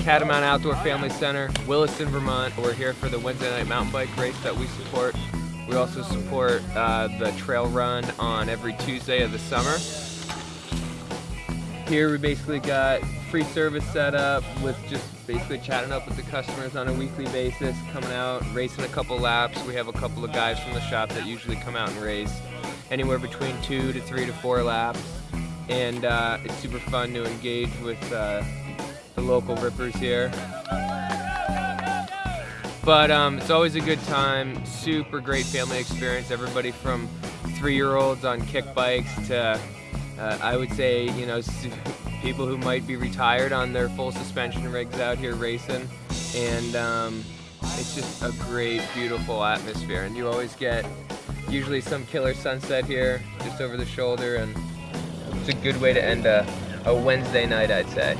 Catamount Outdoor Family Center, Williston, Vermont. We're here for the Wednesday night mountain bike race that we support. We also support uh, the trail run on every Tuesday of the summer. Here we basically got free service set up with just basically chatting up with the customers on a weekly basis, coming out, racing a couple laps. We have a couple of guys from the shop that usually come out and race anywhere between two to three to four laps. And uh, it's super fun to engage with uh, the local rippers here. But um, it's always a good time, super great family experience. Everybody from three-year-olds on kick bikes to, uh, I would say, you know, people who might be retired on their full suspension rigs out here racing. And um, it's just a great, beautiful atmosphere. And you always get usually some killer sunset here, just over the shoulder. And it's a good way to end a, a Wednesday night, I'd say.